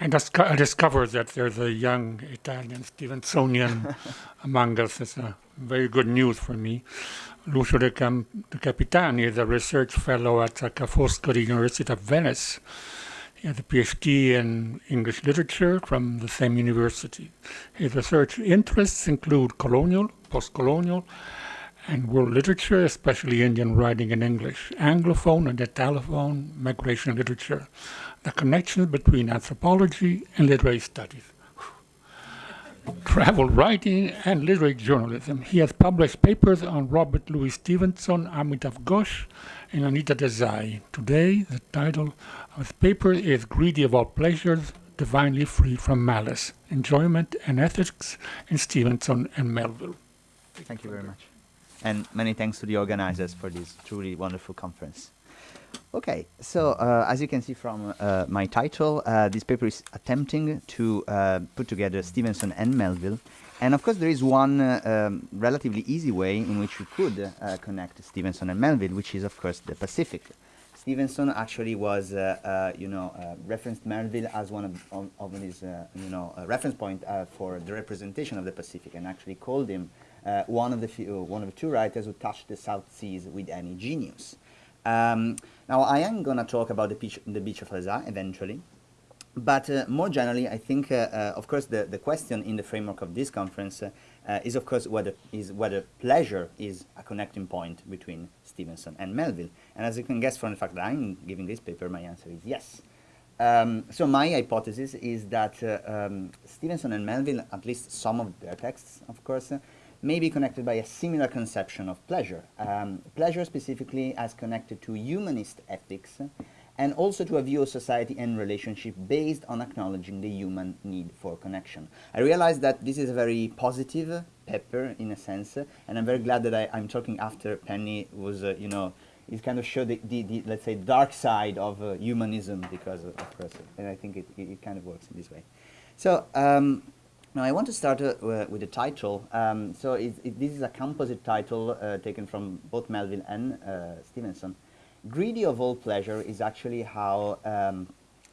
I, dis I discovered that there's a young Italian Stevensonian among us. It's a very good news for me. Lucio De, Cam De Capitani is a research fellow at Ca' Foscari University of Venice. He has a PhD in English literature from the same university. His research interests include colonial, post-colonial, and world literature, especially Indian writing in English, Anglophone and Italophone migration literature, the connection between anthropology and literary studies, travel writing and literary journalism. He has published papers on Robert Louis Stevenson, Amitav Ghosh, and Anita Desai. Today, the title of his paper is Greedy of All Pleasures, Divinely Free from Malice, Enjoyment and Ethics in Stevenson and Melville. Thank you very much. And many thanks to the organizers for this truly wonderful conference. Okay, so uh, as you can see from uh, my title, uh, this paper is attempting to uh, put together Stevenson and Melville. And of course, there is one uh, um, relatively easy way in which you could uh, connect Stevenson and Melville, which is, of course, the Pacific. Stevenson actually was, you know, referenced Melville as one of, of, of his, you know, reference point for the representation of the Pacific, and actually called him one of the few, one of the two writers who touched the South Seas with any genius. Um, now, I am going to talk about the beach, the beach of Falesá eventually, but uh, more generally, I think, uh, uh, of course, the, the question in the framework of this conference uh, uh, is, of course, whether, is whether pleasure is a connecting point between Stevenson and Melville. And as you can guess from the fact that I'm giving this paper, my answer is yes. Um, so my hypothesis is that uh, um, Stevenson and Melville, at least some of their texts, of course, may be connected by a similar conception of pleasure. Um, pleasure specifically as connected to humanist ethics and also to a view of society and relationship based on acknowledging the human need for connection. I realize that this is a very positive paper in a sense, and I'm very glad that I, am talking after Penny was, uh, you know, it kind of showed the, the, the, let's say, dark side of uh, humanism because, of, of course, and I think it, it, it, kind of works in this way. So, um, now I want to start uh, with the title. Um, so it, it, this is a composite title uh, taken from both Melville and uh, Stevenson. Greedy of all pleasure is actually how um,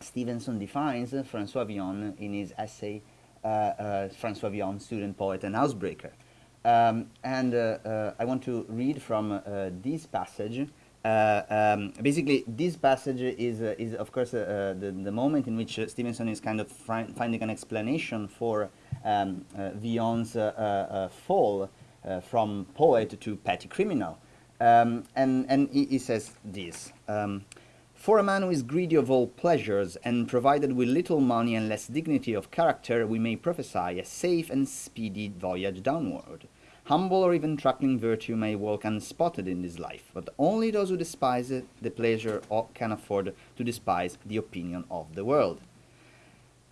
Stevenson defines François Villon in his essay uh, uh, François Villon, Student, Poet and Housebreaker. Um, and uh, I want to read from this passage uh, um, basically, this passage is, uh, is of course, uh, the, the moment in which Stevenson is kind of finding an explanation for um, Villon's fall from poet to petty criminal. Um, and and he, he, says this. Um, for a man who is greedy of all pleasures, and provided with little money and less dignity of character, we may prophesy a safe and speedy voyage downward. Humble or even truckling virtue may walk unspotted in this life, but only those who despise it, the pleasure can afford to despise the opinion of the world.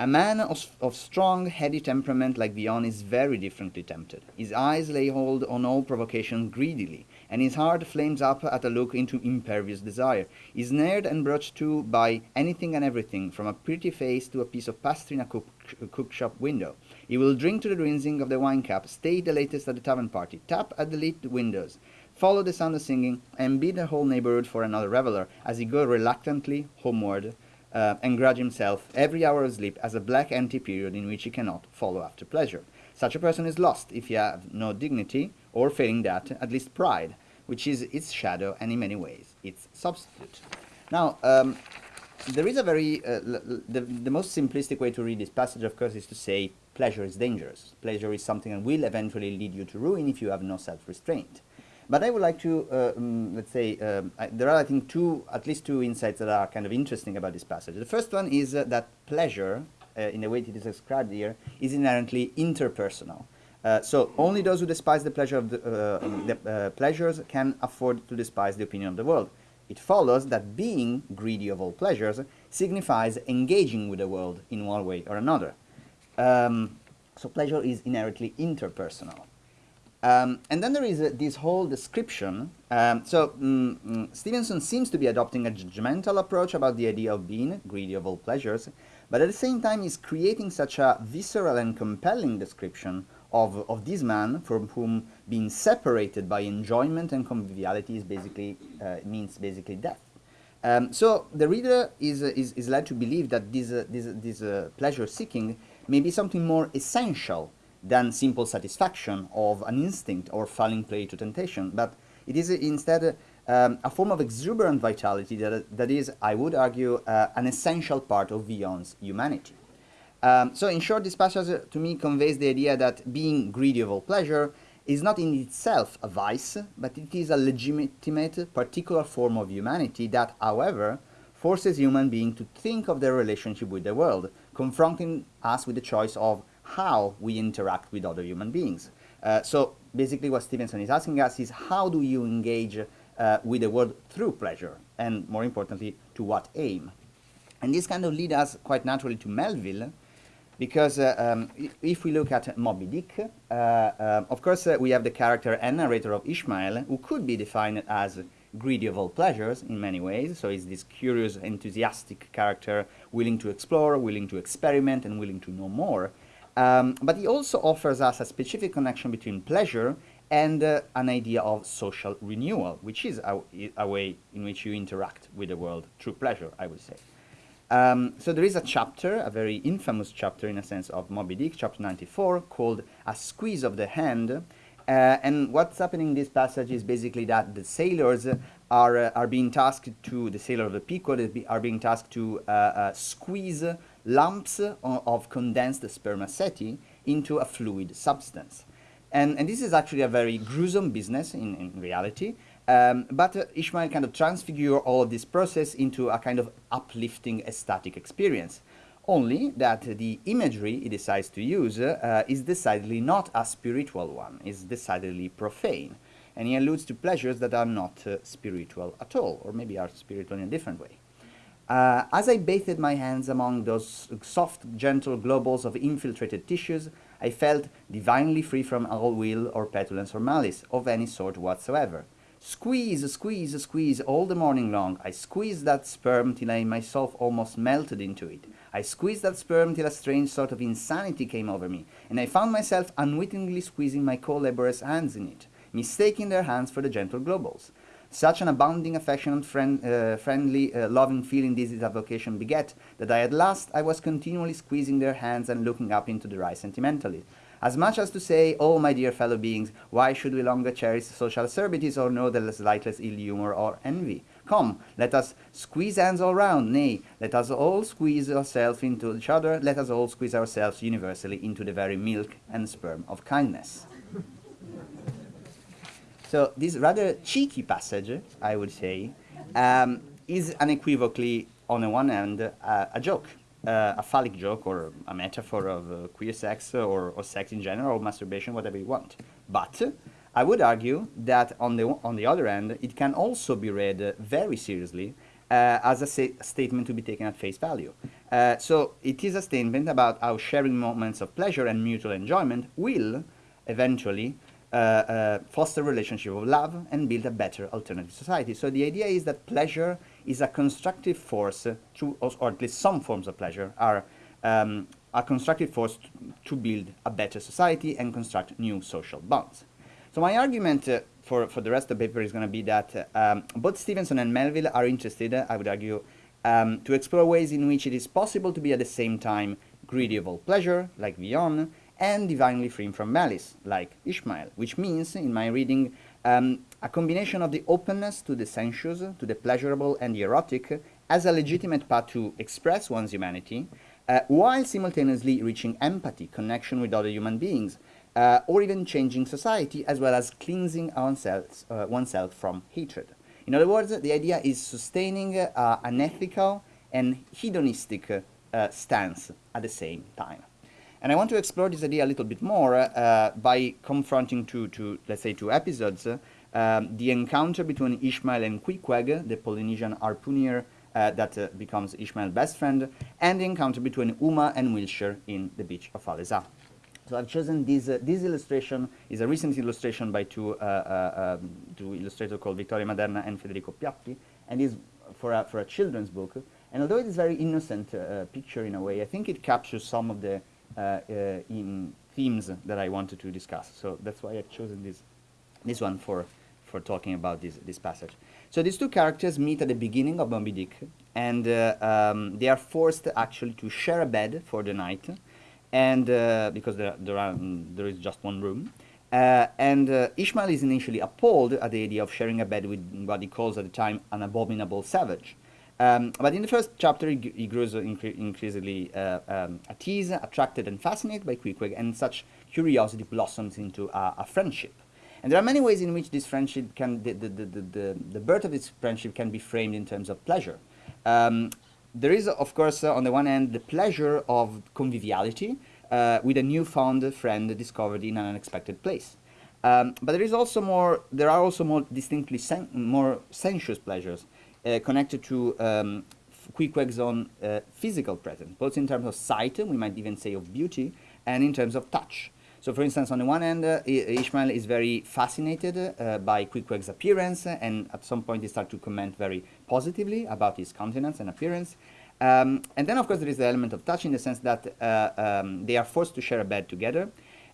A man of, of, strong, heady temperament like Villon is very differently tempted. His eyes lay hold on all provocation greedily, and his heart flames up at a look into impervious desire. Is snared and brought to by anything and everything, from a pretty face to a piece of pastry in a cook, shop window. He will drink to the rinsing of the wine cup, stay the latest at the tavern party, tap at the lit windows, follow the sound of singing, and bid the whole neighborhood for another reveller, as he go reluctantly homeward, uh, and grudge himself every hour of sleep as a black empty period in which he cannot follow after pleasure. Such a person is lost if he have no dignity, or failing that, at least pride, which is its shadow and in many ways its substitute. Now, um, there is a very, uh, the, the most simplistic way to read this passage, of course, is to say pleasure is dangerous. Pleasure is something that will eventually lead you to ruin if you have no self-restraint. But I would like to, uh, um, let's say, um, I, there are, I think, two, at least two insights that are kind of interesting about this passage. The first one is uh, that pleasure, uh, in the way it is described here, is inherently interpersonal. Uh, so only those who despise the pleasure of the, uh, um, the uh, pleasures can afford to despise the opinion of the world. It follows that being greedy of all pleasures signifies engaging with the world in one way or another. Um, so pleasure is inherently interpersonal. Um, and then there is uh, this whole description. Um, so mm, mm, Stevenson seems to be adopting a judgmental approach about the idea of being greedy of all pleasures, but at the same time is creating such a visceral and compelling description of, of this man from whom being separated by enjoyment and conviviality is basically, uh, means basically death. Um, so the reader is, uh, is, is led to believe that this, uh, this, this uh, pleasure seeking may be something more essential than simple satisfaction of an instinct or falling prey to temptation, but it is instead um, a form of exuberant vitality that, that is, I would argue, uh, an essential part of Villon's humanity. Um, so in short, this passage uh, to me conveys the idea that being greedy of all pleasure is not in itself a vice, but it is a legitimate particular form of humanity that, however, forces human beings to think of their relationship with the world, confronting us with the choice of how we interact with other human beings. Uh, so basically what Stevenson is asking us is how do you engage uh, with the world through pleasure, and more importantly, to what aim? And this kind of leads us quite naturally to Melville, because uh, um, if we look at Moby Dick, uh, uh, of course uh, we have the character and narrator of Ishmael, who could be defined as greedy of all pleasures in many ways. So he's this curious, enthusiastic character, willing to explore, willing to experiment, and willing to know more. Um, but he also offers us a specific connection between pleasure and uh, an idea of social renewal, which is a, a, way in which you interact with the world through pleasure, I would say. Um, so there is a chapter, a very infamous chapter in a sense of Moby Dick, chapter 94, called A Squeeze of the Hand. Uh, and what's happening in this passage is basically that the sailors are, uh, are being tasked to, the sailor of the Pequod are being tasked to uh, uh, squeeze lumps of condensed spermaceti into a fluid substance. And, and this is actually a very gruesome business in, in reality. Um, but uh, Ishmael kind of transfigure all of this process into a kind of uplifting ecstatic experience. Only that the imagery he decides to use uh, is decidedly not a spiritual one, is decidedly profane. And he alludes to pleasures that are not uh, spiritual at all, or maybe are spiritual in a different way. Uh, as I bathed my hands among those soft, gentle globules of infiltrated tissues, I felt divinely free from all will or petulance or malice of any sort whatsoever. Squeeze, squeeze, squeeze all the morning long. I squeezed that sperm till I myself almost melted into it. I squeezed that sperm till a strange sort of insanity came over me, and I found myself unwittingly squeezing my co-laborers' hands in it, mistaking their hands for the gentle globules. Such an abounding, affectionate, friend, uh, friendly, uh, loving feeling this is a vocation beget, that I at last I was continually squeezing their hands and looking up into their eyes sentimentally. As much as to say, oh my dear fellow beings, why should we longer cherish social acerbities or know the slightest ill humor or envy? Come, let us squeeze hands all round, nay, let us all squeeze ourselves into each other, let us all squeeze ourselves universally into the very milk and sperm of kindness. So this rather cheeky passage, I would say, um, is unequivocally, on the one hand, uh, a joke, uh, a phallic joke or a metaphor of uh, queer sex or, or, sex in general or masturbation, whatever you want. But I would argue that on the, on the other hand, it can also be read very seriously uh, as a statement to be taken at face value. Uh, so it is a statement about how sharing moments of pleasure and mutual enjoyment will eventually uh, uh, foster relationship of love and build a better alternative society. So the idea is that pleasure is a constructive force, uh, to, or at least some forms of pleasure are um, a constructive force to build a better society and construct new social bonds. So my argument uh, for, for the rest of the paper is going to be that uh, um, both Stevenson and Melville are interested, I would argue, um, to explore ways in which it is possible to be at the same time greedy of all pleasure, like Villon, and divinely free from malice, like Ishmael, which means, in my reading, um, a combination of the openness to the sensuous, to the pleasurable and the erotic, as a legitimate path to express one's humanity, uh, while simultaneously reaching empathy, connection with other human beings, uh, or even changing society, as well as cleansing oneself, uh, oneself from hatred. In other words, the idea is sustaining uh, an ethical and hedonistic uh, stance at the same time. And I want to explore this idea a little bit more uh, by confronting two, two, let's say, two episodes. Uh, um, the encounter between Ishmael and Queequeg, the Polynesian harpooner uh, that uh, becomes Ishmael's best friend, and the encounter between Uma and Wiltshire in the beach of Falesá. So I've chosen this, uh, this illustration, is a recent illustration by two, uh, um, two illustrators called Vittorio Maderna and Federico Piatti, and is for a, for a children's book. And although it is very innocent picture in a way, I think it captures some of the uh, uh, in themes that I wanted to discuss. So that's why I've chosen this, this one for, for talking about this, this passage. So these two characters meet at the beginning of Moby Dick, and uh, um, they are forced actually to share a bed for the night, and uh, because there, there, are, there is just one room. Uh, and uh, Ishmael is initially appalled at the idea of sharing a bed with what he calls at the time an abominable savage. Um, but in the first chapter, he, grows incre increasingly uh, um, at ease, attracted and fascinated by Queequeg, and such curiosity blossoms into a, a, friendship. And there are many ways in which this friendship can, the, the, the, the, the birth of this friendship can be framed in terms of pleasure. Um, there is, of course, uh, on the one hand, the pleasure of conviviality uh, with a newfound friend discovered in an unexpected place. Um, but there is also more, there are also more distinctly sen more sensuous pleasures connected to um, Queequeg's own uh, physical presence, both in terms of sight, we might even say of beauty, and in terms of touch. So for instance, on the one hand, uh, Ishmael is very fascinated uh, by Queequeg's appearance, and at some point he starts to comment very positively about his countenance and appearance. Um, and then, of course, there is the element of touch in the sense that uh, um, they are forced to share a bed together.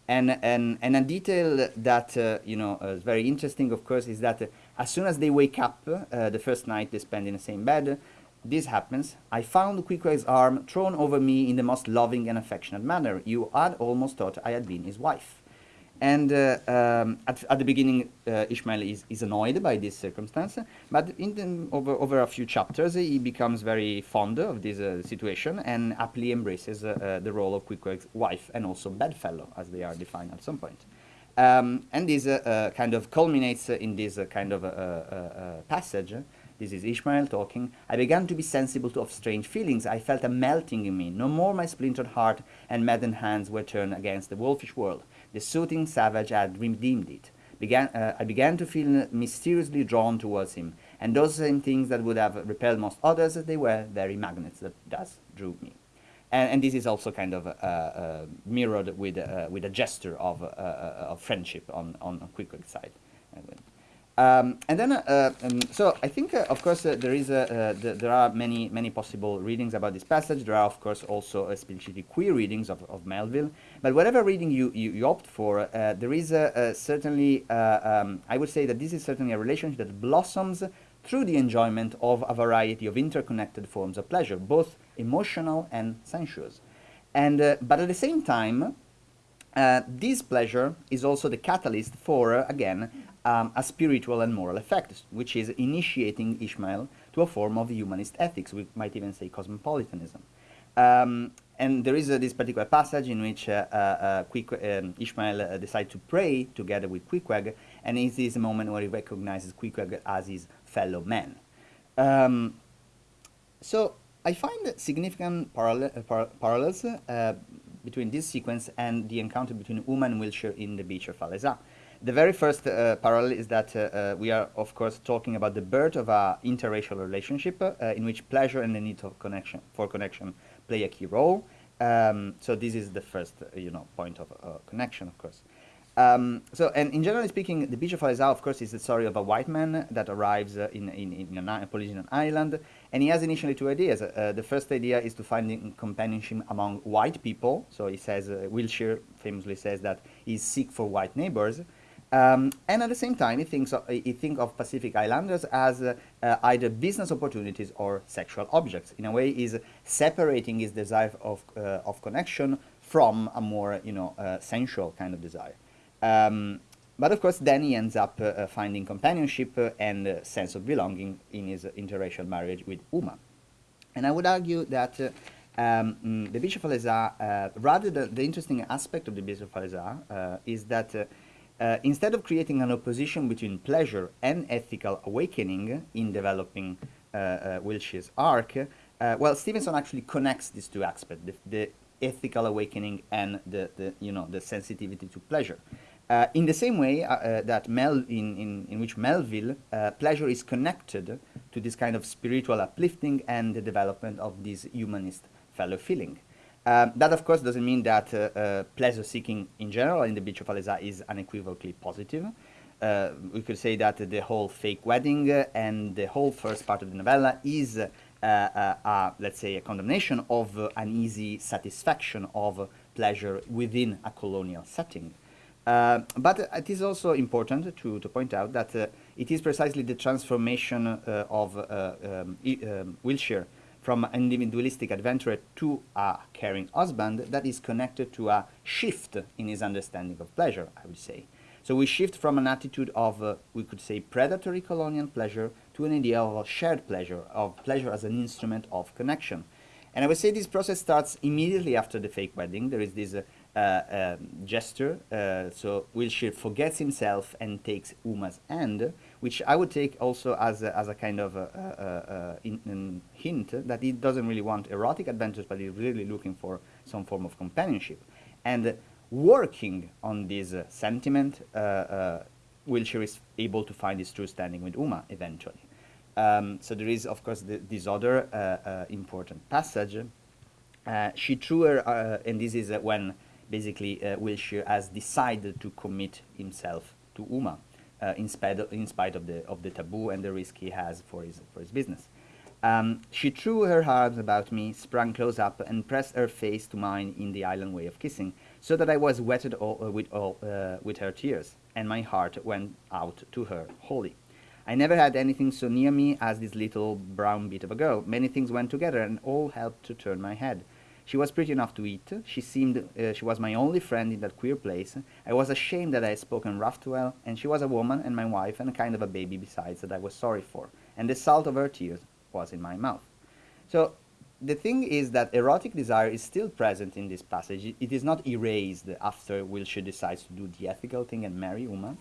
And, and, and a detail that, uh, you know, is very interesting, of course, is that as soon as they wake up, uh, the first night they spend in the same bed, this happens. I found Queequeg's arm thrown over me in the most loving and affectionate manner. You had almost thought I had been his wife. And uh, um, at, at, the beginning, uh, Ishmael is, is, annoyed by this circumstance, but the, over, over a few chapters, he becomes very fond of this uh, situation and happily embraces uh, uh, the role of Queequeg's wife and also bedfellow, as they are defined at some point. Um, and this uh, kind of culminates in this kind of passage. This is Ishmael talking. I began to be sensible to, of strange feelings. I felt a melting in me. No more my splintered heart and maddened hands were turned against the wolfish world. The soothing savage had redeemed it. Began, uh, I began to feel mysteriously drawn towards him, and those same things that would have repelled most others, they were very magnets that thus drew me. And, and this is also kind of uh, uh, mirrored with, uh, with a gesture of, of friendship on, on Queequeg's side. Um, and then, uh, um, so I think, uh, of course, uh, there is a, th there are many many possible readings about this passage. There are, of course, also explicitly queer readings of, of Melville. But whatever reading you, you, you opt for, there is certainly, um, I would say that this is certainly a relationship that blossoms through the enjoyment of a variety of interconnected forms of pleasure, both emotional and sensuous. And, uh, but at the same time, this pleasure is also the catalyst for, again, um, a spiritual and moral effect, which is initiating Ishmael to a form of humanist ethics, we might even say cosmopolitanism. Um, and there is uh, this particular passage in which uh, uh, uh um, Ishmael uh, decides to pray together with Queequeg, and it is a moment where he recognizes Queequeg as his fellow man. Um, so I find significant parallel, uh, par parallels between this sequence and the encounter between Uma and Wiltshire in the beach of Falesá. The very first uh, parallel is that uh, uh, we are, of course, talking about the birth of an interracial relationship uh, in which pleasure and the need of connection for connection play a key role. Um, so this is the first, uh, you know, point of uh, connection, of course. Um, so, and in generally speaking, the Beach of Falesá, of course, is the story of a white man that arrives in, in, in a Polynesian island, and he has initially two ideas. the first idea is to find companionship among white people. So he says, Wiltshire famously says that he's seek for white neighbors. Um, and at the same time, he thinks of, he think of Pacific Islanders as uh, uh, either business opportunities or sexual objects. In a way, he's separating his desire of, uh, of connection from a more, you know, uh, sensual kind of desire. Um, but of course, then he ends up uh, finding companionship and a sense of belonging in his interracial marriage with Uma. And I would argue that um, mm, the Beach of Falesá, rather the, the, interesting aspect of the Beach of Falesá is that uh, instead of creating an opposition between pleasure and ethical awakening in developing uh, uh, Wiltshire's arc, uh, well, Stevenson actually connects these two aspects, the, the ethical awakening and the, the, you know, the sensitivity to pleasure. Uh, in the same way uh, that Mel, in, in, in which Melville, pleasure is connected to this kind of spiritual uplifting and the development of this humanist fellow feeling. Um, that, of course, doesn't mean that uh, uh, pleasure seeking in general in the Beach of Falesá is unequivocally positive. Uh, we could say that the whole fake wedding and the whole first part of the novella is, uh, uh, let's say, a condemnation of an easy satisfaction of pleasure within a colonial setting. But it is also important to, to point out that it is precisely the transformation uh, of uh, um, um, Wiltshire from an individualistic adventurer to a caring husband that is connected to a shift in his understanding of pleasure, I would say. So we shift from an attitude of, uh, we could say, predatory colonial pleasure to an idea of shared pleasure, of pleasure as an instrument of connection. And I would say this process starts immediately after the fake wedding. There is this uh, uh, um, gesture. Uh, so Wiltshire forgets himself and takes Uma's hand, which I would take also as a, as a kind of a, a, in, in hint that he doesn't really want erotic adventures, but he's really looking for some form of companionship. And working on this uh, sentiment, uh, uh, Wiltshire is able to find his true standing with Uma eventually. Um, so there is, of course, the, this other important passage. she threw her, and this is when basically uh, Wiltshire has decided to commit himself to Uma uh, in, spite of, in spite of the, of the taboo and the risk he has for his, for his business. Um, she threw her arms about me, sprang close up, and pressed her face to mine in the island way of kissing, so that I was wetted all, uh, with, all, uh, with her tears, and my heart went out to her wholly. I never had anything so near me as this little brown bit of a girl. Many things went together, and all helped to turn my head. She was pretty enough to eat. She seemed, uh, she was my only friend in that queer place. I was ashamed that I had spoken rough to her, and she was a woman and my wife and a kind of a baby besides that I was sorry for. And the salt of her tears was in my mouth. So the thing is that erotic desire is still present in this passage. It is not erased after Wiltshire decides to do the ethical thing and marry Uma.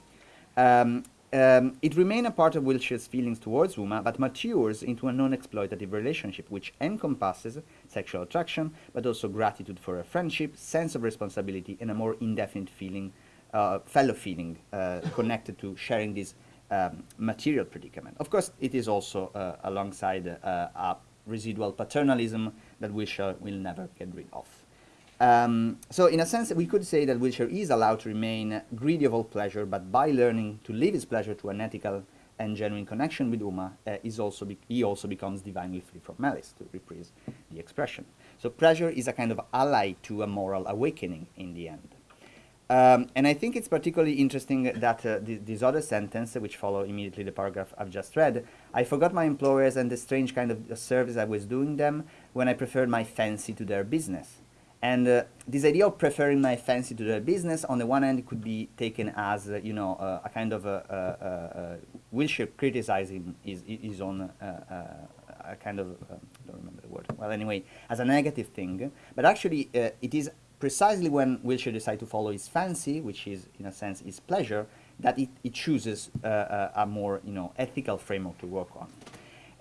Um, um, it remains a part of Wiltshire's feelings towards Uma, but matures into a non-exploitative relationship which encompasses sexual attraction, but also gratitude for a friendship, sense of responsibility, and a more indefinite feeling, uh, fellow feeling, uh, connected to sharing this um, material predicament. Of course, it is also uh, alongside uh, a residual paternalism that Wiltshire will never get rid of. Um, so in a sense, we could say that Wiltshire is allowed to remain greedy of all pleasure, but by learning to live his pleasure to an ethical and genuine connection with Uma, uh, is also he also becomes divinely free from malice, to reprise the expression. So pleasure is a kind of ally to a moral awakening in the end. Um, and I think it's particularly interesting that uh, th this other sentence, which follow immediately the paragraph I've just read, I forgot my employers and the strange kind of service I was doing them when I preferred my fancy to their business. And uh, this idea of preferring my fancy to the business, on the one hand, could be taken as, uh, you know, uh, a kind of a, a, a, a Wiltshire criticizing his, his own, uh, uh, a kind of, I don't remember the word, well, anyway, as a negative thing. But actually, uh, it is precisely when Wiltshire decides to follow his fancy, which is, in a sense, his pleasure, that it, it chooses a more, you know, ethical framework to work on.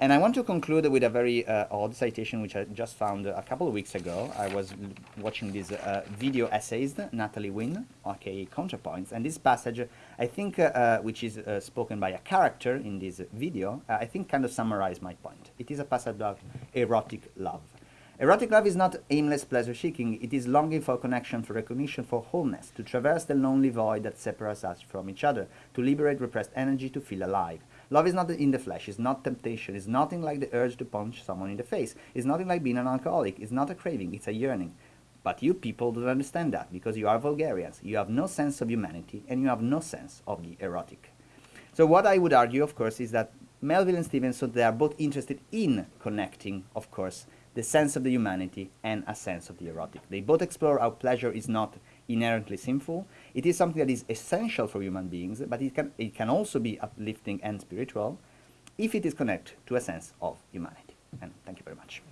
And I want to conclude with a very uh, odd citation which I just found a couple of weeks ago. I was watching this uh, video essayist, Natalie Wynn, aka ContraPoints, and this passage, I think, uh, uh which is uh, spoken by a character in this video, uh, I think kind of summarized my point. It is a passage about erotic love. Erotic love is not aimless pleasure-seeking, it is longing for connection, for recognition, for wholeness, to traverse the lonely void that separates us from each other, to liberate repressed energy, to feel alive. Love is not in the flesh, it's not temptation, it's nothing like the urge to punch someone in the face, it's nothing like being an alcoholic, it's not a craving, it's a yearning. But you people don't understand that because you are vulgarians, you have no sense of humanity, and you have no sense of the erotic. So what I would argue, of course, is that Melville and Stevenson, they are both interested in connecting, of course, the sense of the humanity and a sense of the erotic. They both explore how pleasure is not inherently sinful. It is something that is essential for human beings, but it can, it can also be uplifting and spiritual if it is connected to a sense of humanity. And thank you very much.